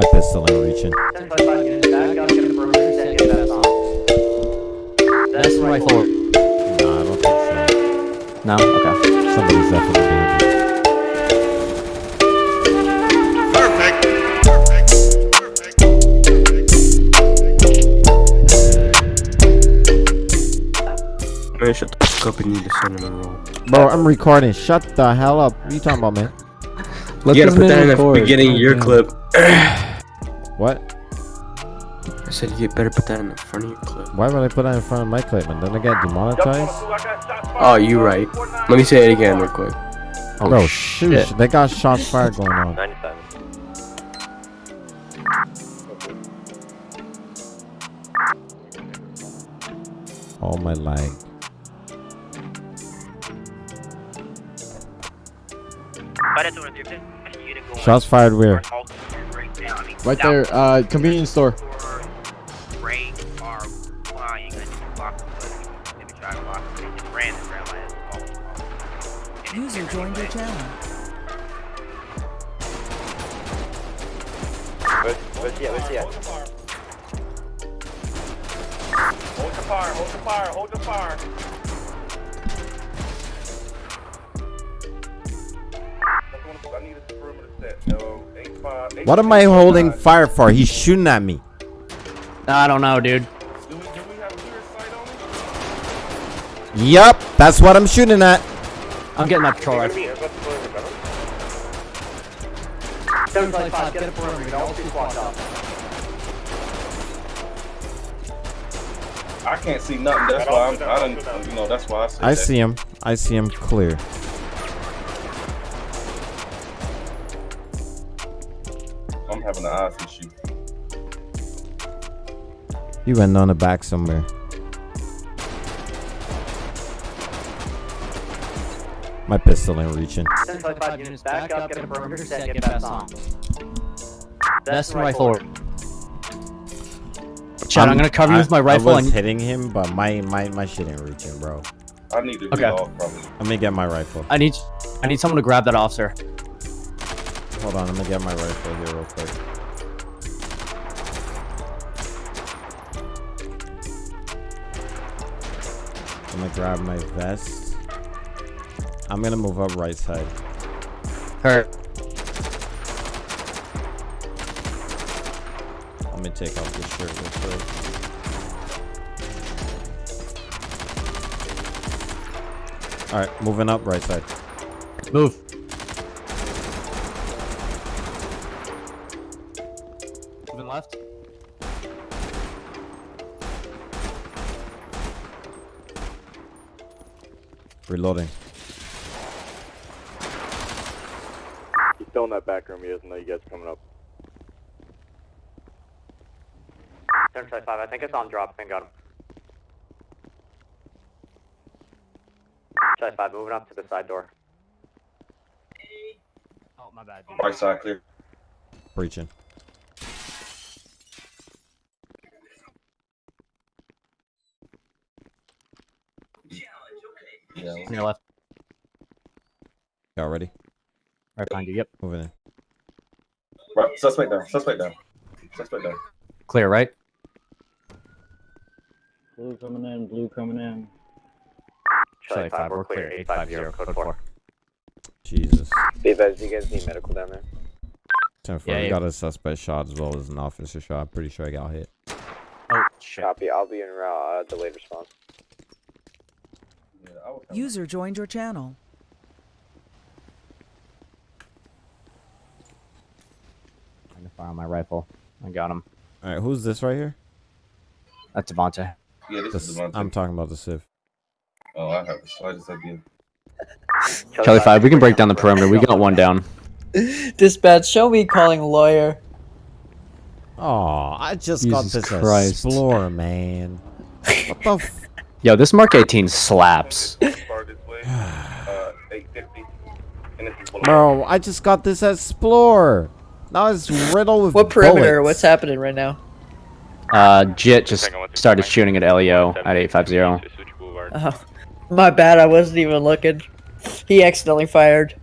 My pistol ain't reaching. That's rifle. Nah, I don't think so. No? Okay. Somebody's definitely behind me. Man, shut the fuck up and need to send him a roll. Bro, I'm recording. Shut the hell up. What are you talking about, man? Let you gotta put man that in the beginning of your clip. What? I said you better put that in the front of your clip. Why would I put that in front of my clip, And Then I get demonetized? Oh, you right. Let me say it again real quick. Oh, Bro, shit. shoot. They got shots fired going on. 97. Oh, my leg. Shots fired where? Right there, uh, convenience store. User joined your channel. Where's, where's he at? Where's he at? Hold the fire, hold the fire, hold the fire. I need a perimeter set. No, eight What am I holding five. fire for? He's shooting at me. I don't know, dude. Do we, do we have clear sight on him? Yup, that's what I'm shooting at. I'm getting that patrol rifle. Where's that perimeter, brother? 725, get a perimeter. All two squads off. I can't see nothing. That's why I'm. I don't. You know. That's why I said I that. see him. I see him clear. I'm having an eyes issue. He went on the back somewhere. My pistol ain't reaching. 725 units back up, get a perimeter set, get best on. That's rifle. Chad, I'm, gonna cover you with my rifle I was and hitting him, but my my my shit ain't reaching, bro. I need to Okay. read off probably. Let me get my rifle. I need I need someone to grab that officer. Hold on, let me get my rifle here real quick. I'm gonna grab my vest. I'm gonna move up right side. Hurt. Let me take off this shirt real quick. Alright, moving up right side. Move. Reloading. He's still in that back room. He doesn't know you guys are coming up. 725, I think it's on drop. I got him. 725, moving up to the side door. Oh, my bad. Right side clear. Breaching. Yeah. On your left. Y'all ready? Right behind you. Yep. Over there. Right. Suspect down. Suspect down. Suspect down. Clear, right? Blue coming in, blue coming in. Charlie 5, we're clear. 850, code 4. Jesus. Be advised, you guys need medical down there. 10 Yeah, we yeah. got a suspect shot as well as an officer shot. I'm pretty sure I got hit. Oh, shit. Copy. I'll be in route. Uh, delayed response. Yeah, I was User joined your channel. I'm gonna fire on my rifle. I got him. Alright, who's this right here? That's Devontae. Yeah, this This, is the one. I'm talking about the Civ. Oh, I have the slightest idea. Charlie 5, we can break down the perimeter. We got one down. Dispatch, show me calling lawyer. Oh, I just Jesus got this Christ. Explorer, man. What the f- Yo, this Mark 18 slaps. Far this way. Uh, 850. And this is Bro, I just got this Explorer. Now it's riddled with What perimeter? bullets. What's happening right now? Uh, Jit just started shooting at Leo at 850. Oh, my bad. I wasn't even looking. He accidentally fired.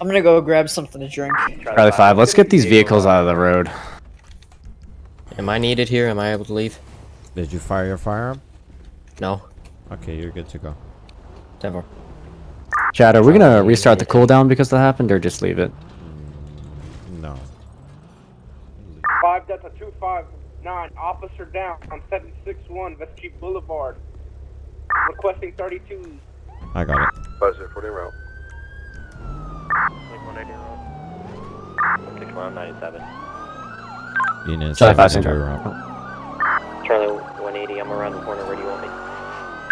I'm gonna go grab something to drink. Charlie 5, let's get these vehicles out of the road. Am I needed here? Am I able to leave? Did you fire your firearm? No. Okay, you're good to go. Never. Chad, are we gonna restart the cooldown because that happened, or just leave it? No. Five Delta two five nine, officer down on seven six one Vespucci Boulevard. Requesting thirty two. I got it. Buzzard, 40 route. Six one ninety seven. Unit Charlie 5, 7 route. Charlie one eighty. I'm around the corner. Where do you want me?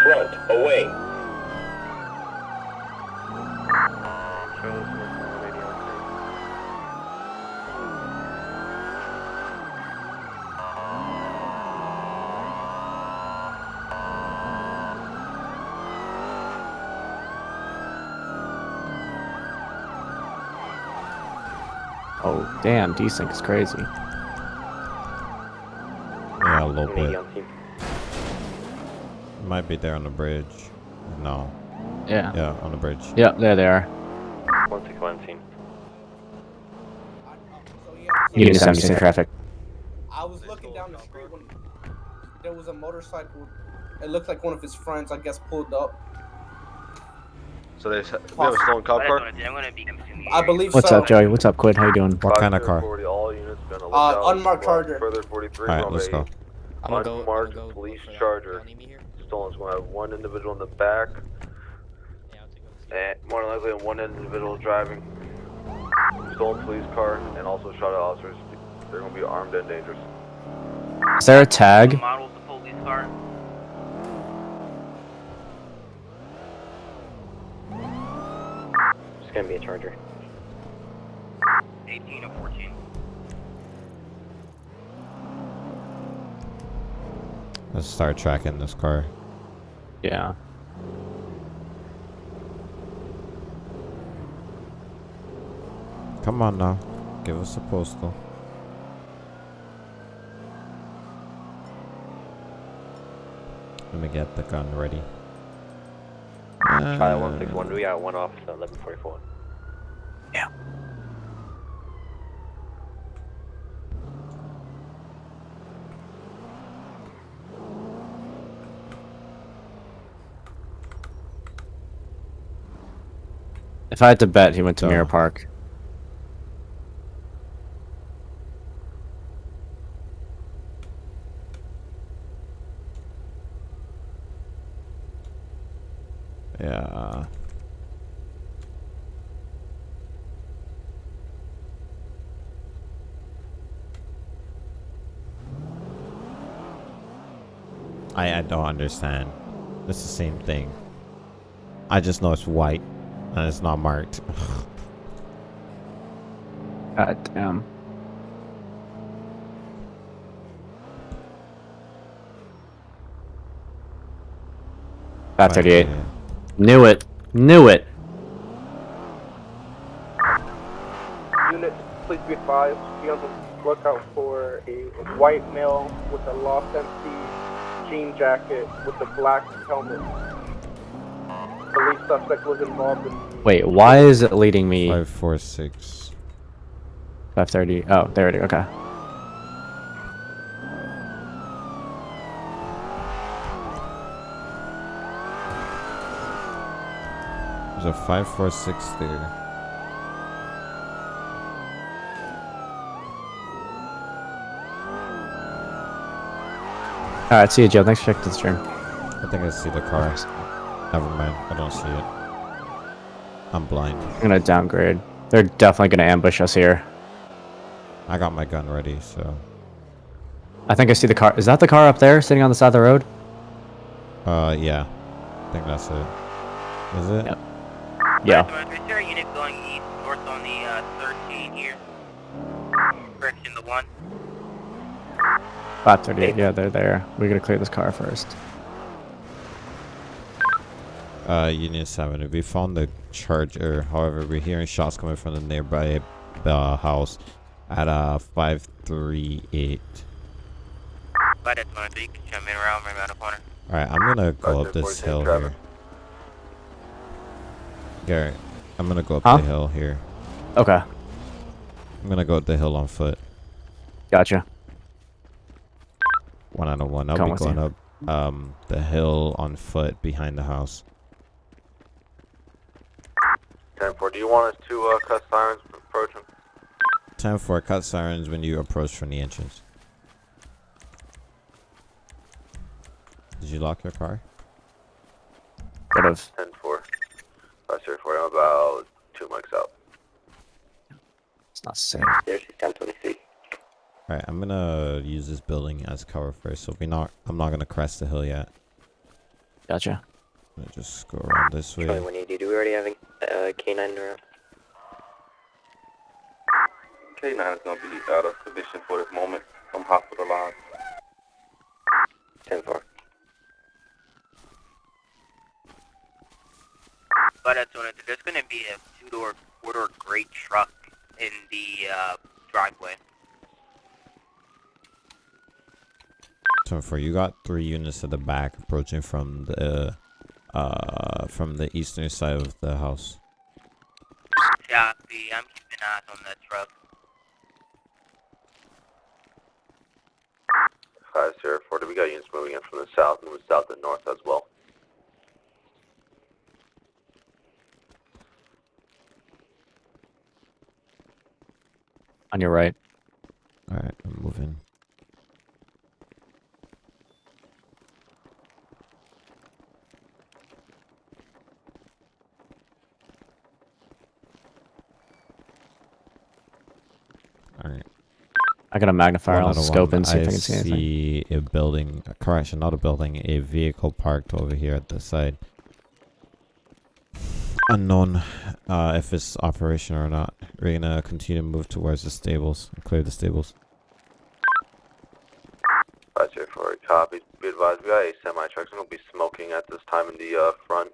Front, away. Oh, damn, desync is crazy. Yeah, a little bit. On scene. Might be there on the bridge. No. Yeah. Yeah, on the bridge. Yep, there they are. One six one scene. Unit 76 in traffic. I was looking down the street when there was a motorcycle. It looked like one of his friends, I guess, pulled up. So they, s- they have a stolen cop car? I believe What's so. up, Joey? What's up, Quid? How you doing? What kind of car? 40, all units be Uh, unmarked Charger. Further 43 Alright, let's go. I'm gonna go. Unmarked I'm gonna go police for that. charger. Y'all need me here? Stolen. It's going to have one individual in the back, Yeah, I'll take and more than likely one individual driving. Stolen police car, and also shot at officers. They're going to be armed and dangerous. Is there a tag? Models the police car. It's gonna be a charger. 18 or 14. Let's start tracking this car. Yeah. Come on now. Give us a postal. Let me get the gun ready. Charlie one six one. Uh, we got one officer. Eleven forty If I had to bet, he went to Oh. Mirror Park. Yeah. I I don't understand. It's the same thing. I just know it's white and it's not marked. God damn. Five thirty-eight. Knew it. Knew it. Unit, please be advised, be on the lookout for a white male with a Lost MC jean jacket with a black helmet. Police suspect was involved in Wait, why is it leading me Five four six. five thirty? Oh, there it is. Okay. There's a five four six there. All right. See you, Joe. Thanks for checking the stream. I think I see the car. Never mind. I don't see it. I'm blind. I'm gonna downgrade. They're definitely gonna ambush us here. I got my gun ready, so. I think I see the car. Is that the car up there, sitting on the side of the road? Uh, yeah. I think that's it. Is it? Yep. Yeah. Is there a unit going east north on the uh, 13 here? Correction, the one. Five thirty-eight. Yeah, they're there. We gotta clear this car first. Uh, Union 7. We found the charger. However, we're hearing shots coming from the nearby uh, house at uh 538. But that's one, so you can come in around right around the corner. Alright, I'm gonna go up this hill here. Garrett, I'm gonna go up Huh? the hill here. Okay, I'm gonna go up the hill on foot. gotcha. One out of one. I'll Come be going you. up um the hill on foot behind the house. 10-4, do you want us to uh, cut sirens approaching? him? Time for cut sirens when you approach from the entrance. Did you lock your car? Could have. 10-4. Uh, sir, for I'm about two mics out. It's not safe. There's 1023. Alright, I'm gonna use this building as cover first. So we not I'm not gonna crest the hill yet. Gotcha. I'm gonna just go around this way. 180, do we already have a uh, K9 around? K9 is gonna be out of commission for this moment. I'm hospitalized. 10 4. But that's what it- there's gonna be a two-door, four-door great truck in the uh, driveway. So for you got three units at the back approaching from the uh from the eastern side of the house. Copy. I'm keeping eyes on that truck. Hi, Sierra 4, we got units moving in from the south, moving south and north as well. On your right. Alright, I'm moving. Alright. I got a magnifier. One I'll scope one. and see if I I can see anything. see a building, a correction, not a building, a vehicle parked over here at the side. Unknown uh, if it's operational or not. We're gonna continue to move towards the stables, and clear the stables. Hi, Sierra 4, copy. Be advised, we got a semi-truck. gonna be smoking at this time in the uh, front.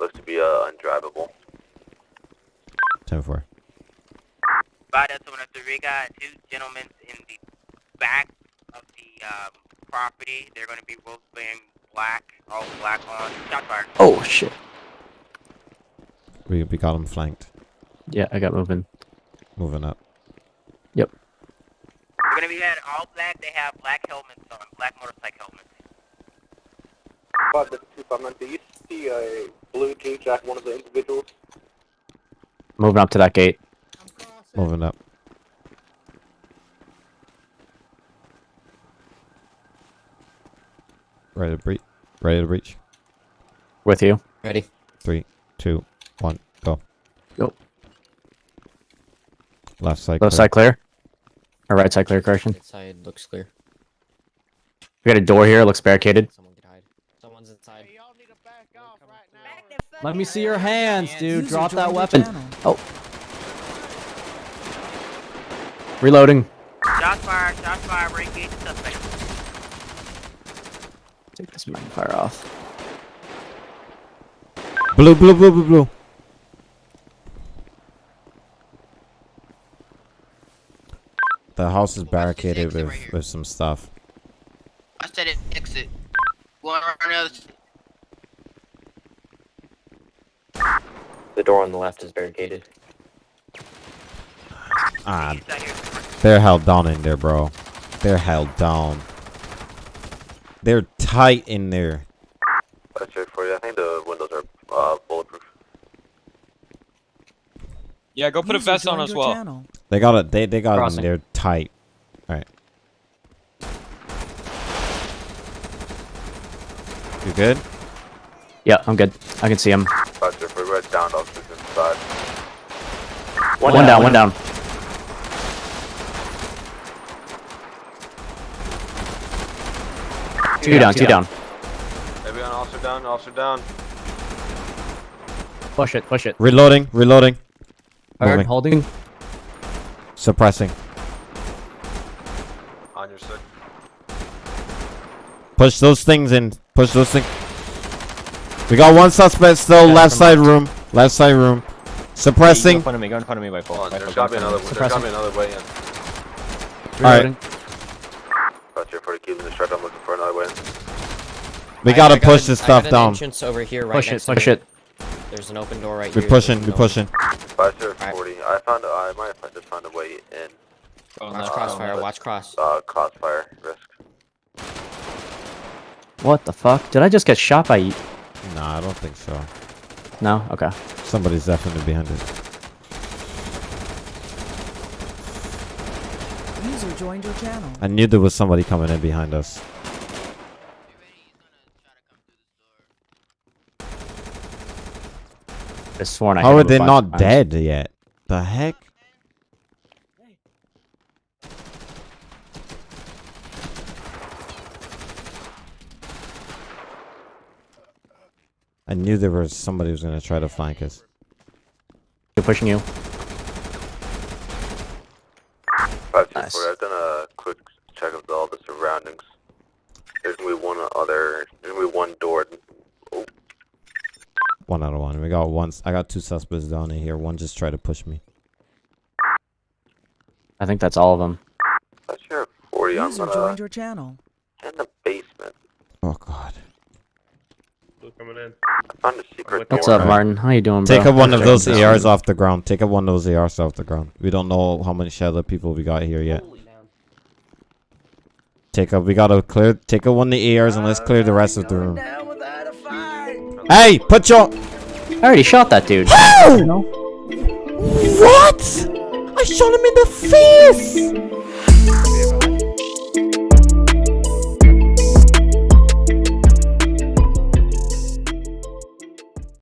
Looks to be uh, undrivable. 10 4. But that's what it- we got two gentlemen in the back of the um, property. They're gonna be both wearing black, all black on. Shot fired. Oh shit. We, we got them flanked. Yeah, I got moving. Moving up. Yep. They're gonna be had all black. They have black helmets on, black motorcycle helmets. But the two five do you see a blue jean jacket, one of the individuals? Moving up to that gate. Moving up. Ready to breach. Ready to breach. With you. Ready? Three, two, one, go. Go. Left side. Left clear. side clear. Or right side clear, correction. Right side looks clear. We got a door here, It looks barricaded. Someone can hide. Someone's inside. Let me see your hands, dude. Drop that weapon. channel. Oh. Reloading. Shots fired. Shots fired. We're engaged suspect. Take this magnifier off. Blue, blue, blue, blue, blue. The house is barricaded with, right with some stuff. I said it. Exit. Going around the. The door on the left is barricaded. Ah, He's they're held down in there, bro. They're held down. They're tight in there. Hi, Sierra 4, I think the windows are uh, bulletproof. Yeah, go put a vest on as well. channel. They got it. They they got it. Crossing. In there tight. All right. You good? Yeah, I'm good. I can see him. Hi, Sierra 4, we're down officers inside. One, down, one down. Two down, two down. Everyone, officer down, officer down. Push it, push it. Reloading. Reloading. Hard, holding. Suppressing. On your six. Push those things in. Push those things. We got one suspect still. Yeah, left from side room. Left side room. Suppressing. in front of me. Go in front of me by Hold on, there's gotta be another, there's be another way in. Alright. Reloading. Hi, Sierra 4, keep in the truck, I'm looking for another way in. We I- gotta got push an- this I stuff down. entrance over here right Push it, to push me. it. There's an open door right We here. pushing. that We no- pushing. Five zero forty. I found. I might have just found a way in. Oh, Watch no. crossfire, Watch cross. Uh, crossfire risk. What the fuck? Did I just get shot by? y- Nah, I don't think so. No. Okay. Somebody's definitely behind it. User joined your channel. I knew there was somebody coming in behind us. I sworn I How are they not times. dead yet? The heck? I knew there was somebody who was gonna try to flank us. They're pushing you. Five two Nice. forty. I've done a quick check of all the surroundings. There's gonna be one other. There's gonna one door. Oh, One out of one. We got one. I got two suspects down in here. One just tried to push me. I think that's all of them. five zero forty. I'm User gonna joined your channel. in the basement. Oh god. Coming in. I found What's door. up, Martin? How you doing, bro? Take up one of those Checking ARs off the ground. Take up one of those ARs off the ground. We don't know how many shadow people we got here yet. Take up. We gotta clear. Take up one of the ARs and let's clear the rest of the room. Hey, put your. I already shot that dude. What? I shot him in the face.